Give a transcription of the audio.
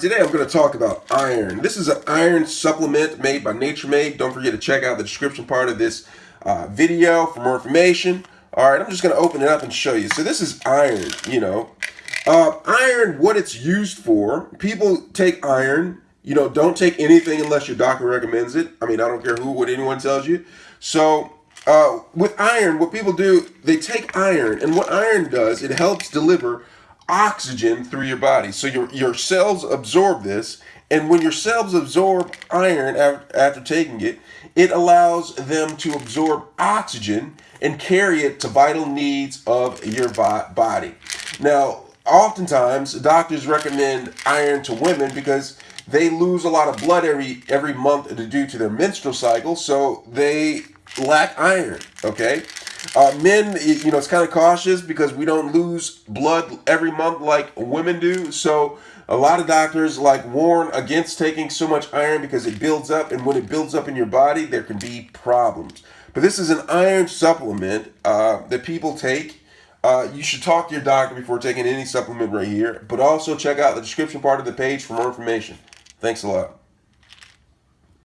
today I'm going to talk about iron. This is an iron supplement made by Nature Made. Don't forget to check out the description part of this uh, video for more information. All right, I'm just going to open it up and show you. So this is iron, you know. Uh, iron, what it's used for, people take iron, you know, don't take anything unless your doctor recommends it. I mean, I don't care who, what anyone tells you. So uh, with iron, what people do, they take iron, and what iron does, it helps deliver oxygen through your body. So your, your cells absorb this, and when your cells absorb iron after, taking it, it allows them to absorb oxygen and carry it to vital needs of your body. Now, oftentimes doctors recommend iron to women because they lose a lot of blood every every month due to their menstrual cycle, so they lack iron. Okay, uh, men, you know, it's kind of cautious because we don't lose blood every month like women do. So a lot of doctors like warn against taking so much iron because it builds up, and when it builds up in your body, there can be problems. But this is an iron supplement uh, that people take. Uh, you should talk to your doctor before taking any supplement right here, but also check out the description part of the page for more information. Thanks a lot.